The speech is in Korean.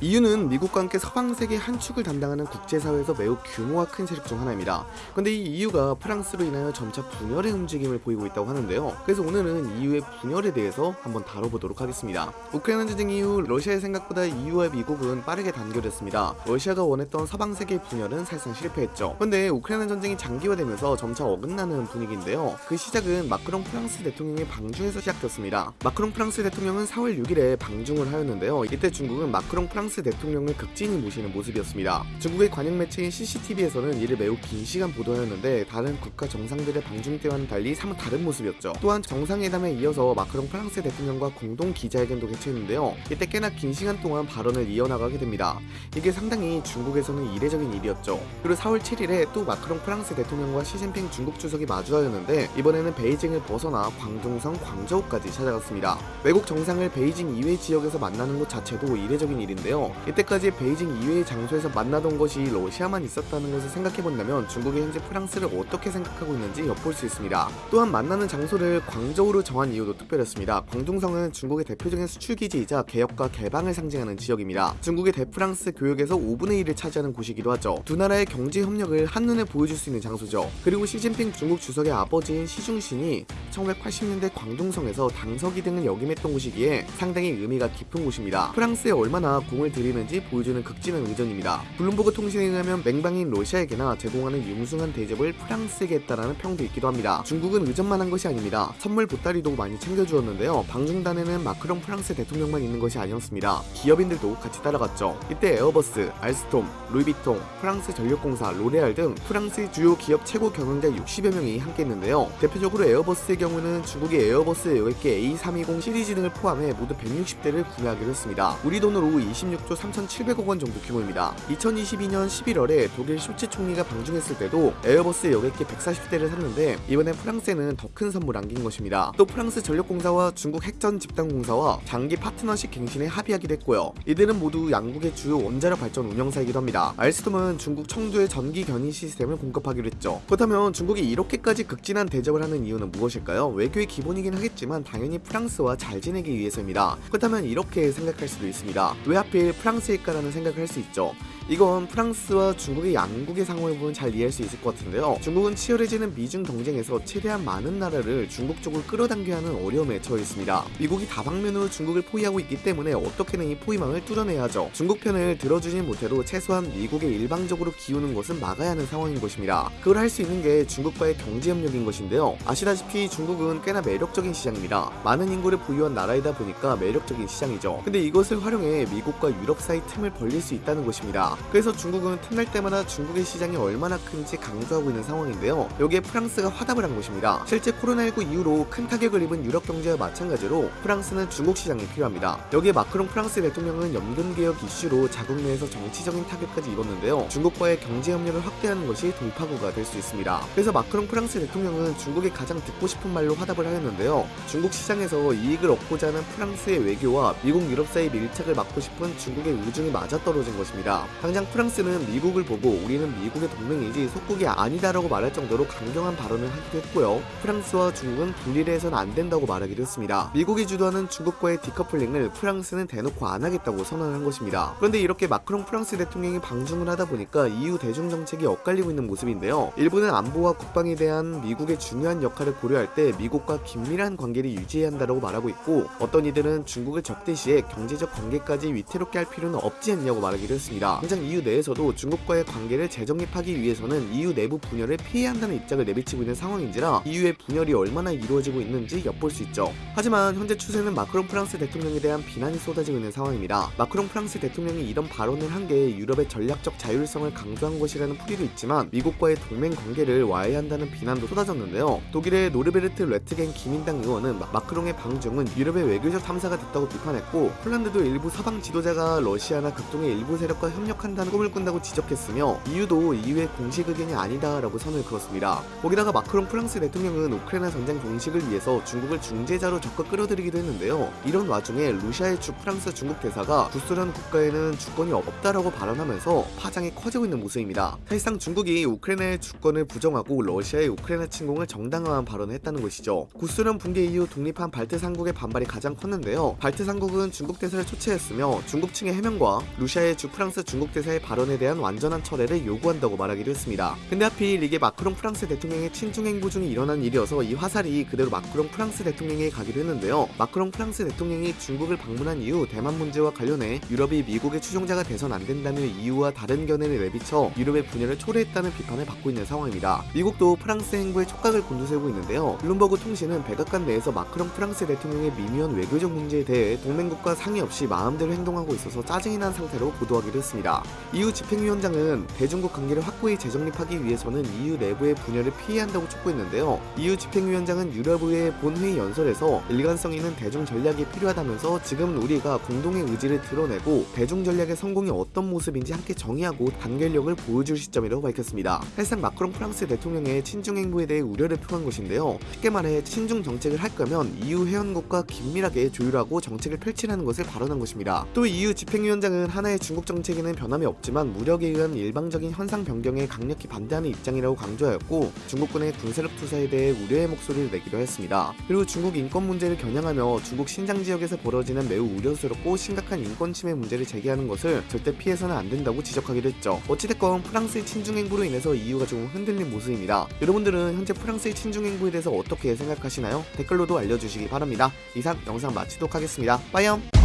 EU는 미국과 함께 서방 세계 한 축을 담당하는 국제사회에서 매우 규모가 큰 세력 중 하나입니다. 근데 이 EU가 프랑스로 인하여 점차 분열의 움직임을 보이고 있다고 하는데요. 그래서 오늘은 EU의 분열에 대해서 한번 다뤄보도록 하겠습니다. 우크라이나 전쟁 이후 러시아의 생각보다 EU와 미국은 빠르게 단결했습니다. 러시아가 원했던 서방 세계 분열은 사실상 실패했죠. 근데 우크라이나 전쟁이 장기화되면서 점차 어긋나는 분위기인데요. 그 시작은 마크롱 프랑스 대통령의 방중에서 시작됐습니다. 마크롱 프랑스 대통령은 4월 6일에 방중을 하였는데요. 이때 중국은 마크롱 프랑스 대통령을 극진히 모시는 모습이었습니다. 중국의 관영 매체인 CCTV에서는 이를 매우 긴 시간 보도하였는데 다른 국가 정상들의 방중 때와는 달리 사뭇 다른 모습이었죠. 또한 정상회담에 이어서 마크롱 프랑스 대통령과 공동 기자회견도 개최했는데요. 이때 꽤나 긴 시간 동안 발언을 이어나가게 됩니다. 이게 상당히 중국에서는 이례적인 일이었죠. 그리고 4월 7일에 또 마크롱 프랑스 대통령과 시진핑 중국 주석이 마주하였는데 이번에는 베이징을 벗어나 광둥성 광저우까지 찾아갔습니다. 외국 정상을 베이징 이외 지역에서 만나는 것 자체도 이례적인 일인데요. 이때까지 베이징 이외의 장소에서 만나던 것이 러시아만 있었다는 것을 생각해본다면 중국이 현재 프랑스를 어떻게 생각하고 있는지 엿볼 수 있습니다. 또한 만나는 장소를 광저우로 정한 이유도 특별했습니다. 광둥성은 중국의 대표적인 수출기지이자 개혁과 개방을 상징하는 지역입니다. 중국의 대프랑스 교역에서 5분의 1을 차지하는 곳이기도 하죠. 두 나라의 경제 협력을 한눈에 보여줄 수 있는 장소죠. 그리고 시진핑 중국 주석의 아버지인 시중신이 1980년대 광둥성에서 당서기 등을 역임했던 곳이기에 상당히 의미가 깊은 곳입니다. 프랑스에 얼마나 공을 들이는지 보여주는 극진한 의전입니다. 블룸버그 통신에 의하면 맹방인 러시아에게나 제공하는 융숭한 대접을 프랑스에게 했다라는 평도 있기도 합니다. 중국은 의전만 한 것이 아닙니다. 선물 보따리도 많이 챙겨주었는데요. 방중단에는 마크롱 프랑스 대통령만 있는 것이 아니었습니다. 기업인들도 같이 따라갔죠. 이때 에어버스, 알스톰, 루이비통, 프랑스 전력공사, 로레알 등 프랑스의 주요 기업 최고 경영자 60여 명이 함께 했는데요. 대표적으로 에어버스의 경우는 중국의 에어버스 여객기 A320 시리즈 등을 포함해 모두 160대를 구매하기로 했습니다. 우리 돈으로 26조 3,700억 원 정도 규모입니다. 2022년 11월에 독일 숄츠 총리가 방중했을 때도 에어버스 여객기 140대를 샀는데 이번엔 프랑스에는 더 큰 선물 안긴 것입니다. 또 프랑스 전력공사와 중국 핵전 집단공사와 장기 파트너십 갱신에 합의하기도 했고요. 이들은 모두 양국의 주요 원자력 발전 운영사이기도 합니다. 알스톰은 중국 청두의 전기 견인 시스템을 공급하기로 했죠. 그렇다면 중국이 이렇게까지 극진한 대접을 하는 이유는 무엇일까요? 외교의 기본이긴 하겠지만 당연히 프랑스와 잘 지내기 위해서입니다. 그렇다면 이렇게 생각할 수도 있습니다. 왜 하필 프랑스일까라는 생각을 할 수 있죠. 이건 프랑스와 중국의 양국의 상황을 보면 잘 이해할 수 있을 것 같은데요. 중국은 치열해지는 미중 경쟁에서 최대한 많은 나라를 중국 쪽으로 끌어당겨야 하는 어려움에 처해 있습니다. 미국이 다방면으로 중국을 포위하고 있기 때문에 어떻게든 이 포위망을 뚫어내야 하죠. 중국 편을 들어주진 못해도 최소한 미국에 일방적으로 기우는 것은 막아야 하는 상황인 것입니다. 그걸 할 수 있는 게 중국과의 경제 협력인 것인데요. 아시다시피 중국은 꽤나 매력적인 시장입니다. 많은 인구를 보유한 나라이다 보니까 매력적인 시장이죠. 근데 이것을 활용해 미국과 유럽 사이 틈을 벌릴 수 있다는 것입니다. 그래서 중국은 틈날 때마다 중국의 시장이 얼마나 큰지 강조하고 있는 상황인데요. 여기에 프랑스가 화답을 한 것입니다. 실제 코로나19 이후로 큰 타격을 입은 유럽 경제와 마찬가지로 프랑스는 중국 시장이 필요합니다. 여기에 마크롱 프랑스 대통령은 연금개혁 이슈로 자국 내에서 정치적인 타격까지 입었는데요. 중국과의 경제 협력을 확대하는 것이 돌파구가 될 수 있습니다. 그래서 마크롱 프랑스 대통령은 중국에 가장 듣고 싶은 말로 화답을 하였는데요. 중국 시장에서 이익을 얻고자 하는 프랑스의 외교와 미국 유럽 사이 밀착을 막고 싶은 중국의 의중이 맞아떨어진 것입니다. 당장 프랑스는 미국을 보고 우리는 미국의 동맹이지 속국이 아니다라고 말할 정도로 강경한 발언을 하기도 했고요. 프랑스와 중국은 분리를 해서는 안 된다고 말하기도 했습니다. 미국이 주도하는 중국과의 디커플링을 프랑스는 대놓고 안 하겠다고 선언한 것입니다. 그런데 이렇게 마크롱 프랑스 대통령이 방중을 하다 보니까 EU 대중 정책이 엇갈리고 있는 모습인데요. 일본은 안보와 국방에 대한 미국의 중요한 역할을 고려할 때 미국과 긴밀한 관계를 유지해야 한다고 말하고 있고 어떤 이들은 중국을 적대시해 경제적 관계까지 위태롭게 할 필요는 없지 않냐고 말하기도 했습니다. 당장 EU 내에서도 중국과의 관계를 재정립하기 위해서는 EU 내부 분열을 피해야 한다는 입장을 내비치고 있는 상황인지라 EU의 분열이 얼마나 이루어지고 있는지 엿볼 수 있죠. 하지만 현재 추세는 마크롱 프랑스 대통령에 대한 비난이 쏟아지고 있는 상황입니다. 마크롱 프랑스 대통령이 이런 발언을 한 게 유럽의 전략적 자율성을 강조한 것이라는 풀이도 있지만 미국과의 동맹 관계를 와해한다는 비난도 쏟아졌는데요. 독일의 노르베르트 레트겐 기민당 의원은 마크롱의 방중은 유럽의 외교적 참사가 됐다고 비판했고 폴란드도 일부 서방 지도자가 러시아나 극동의 일부 세력과 협력하는 한다는 꿈을 꾼다고 지적했으며 EU도 EU의 공식 의견이 아니다라고 선을 그었습니다. 거기다가 마크롱 프랑스 대통령은 우크라이나 전쟁 종식을 위해서 중국을 중재자로 적극 끌어들이기도 했는데요. 이런 와중에 루사예 주 프랑스 중국 대사가 구소련 국가에는 주권이 없다라고 발언하면서 파장이 커지고 있는 모습입니다. 사실상 중국이 우크라이나의 주권을 부정하고 러시아의 우크라이나 침공을 정당화한 발언을 했다는 것이죠. 구소련 붕괴 이후 독립한 발트 삼국의 반발이 가장 컸는데요. 발트 삼국은 중국 대사를 초치했으며 중국 측의 해명과 루사예 주 프랑스 중국 대사의 발언에 대한 완전한 철회를 요구한다고 말하기도 했습니다. 근데 하필 이게 마크롱 프랑스 대통령의 친중 행보 중에 일어난 일이어서 이 화살이 그대로 마크롱 프랑스 대통령에게 가기도 했는데요. 마크롱 프랑스 대통령이 중국을 방문한 이후 대만 문제와 관련해 유럽이 미국의 추종자가 돼선 안 된다는 EU와 다른 견해를 내비쳐 유럽의 분열을 초래했다는 비판을 받고 있는 상황입니다. 미국도 프랑스 행보에 촉각을 곤두세우고 있는데요. 블룸버그 통신은 백악관 내에서 마크롱 프랑스 대통령의 미묘한 외교적 문제에 대해 동맹국과 상의 없이 마음대로 행동하고 있어서 짜증이 난 상태로 보도하기도 했습니다. EU 집행위원장은 대중국 관계를 확고히 재정립하기 위해서는 EU 내부의 분열을 피해야 한다고 촉구했는데요. EU 집행위원장은 유럽의회 본회의 연설에서 일관성 있는 대중 전략이 필요하다면서 지금은 우리가 공동의 의지를 드러내고 대중 전략의 성공이 어떤 모습인지 함께 정의하고 단결력을 보여줄 시점이라고 밝혔습니다. 사실상 마크롱 프랑스 대통령의 친중 행보에 대해 우려를 표한 것인데요. 쉽게 말해 친중 정책을 할 거면 EU 회원국과 긴밀하게 조율하고 정책을 펼치라는 것을 발언한 것입니다. 또 EU 집행위원장은 하나의 중국 정책에는 변 함이 없지만 무력에 의한 일방적인 현상 변경에 강력히 반대하는 입장이라고 강조하였고 중국군의 군사력 투사에 대해 우려의 목소리를 내기도 했습니다. 그리고 중국 인권 문제를 겨냥하며 중국 신장 지역에서 벌어지는 매우 우려스럽고 심각한 인권 침해 문제를 제기하는 것을 절대 피해서는 안 된다고 지적하기도 했죠. 어찌됐건 프랑스의 친중 행보로 인해서 EU가 조금 흔들린 모습입니다. 여러분들은 현재 프랑스의 친중 행보에 대해서 어떻게 생각하시나요? 댓글로도 알려주시기 바랍니다. 이상 영상 마치도록 하겠습니다. 빠이염!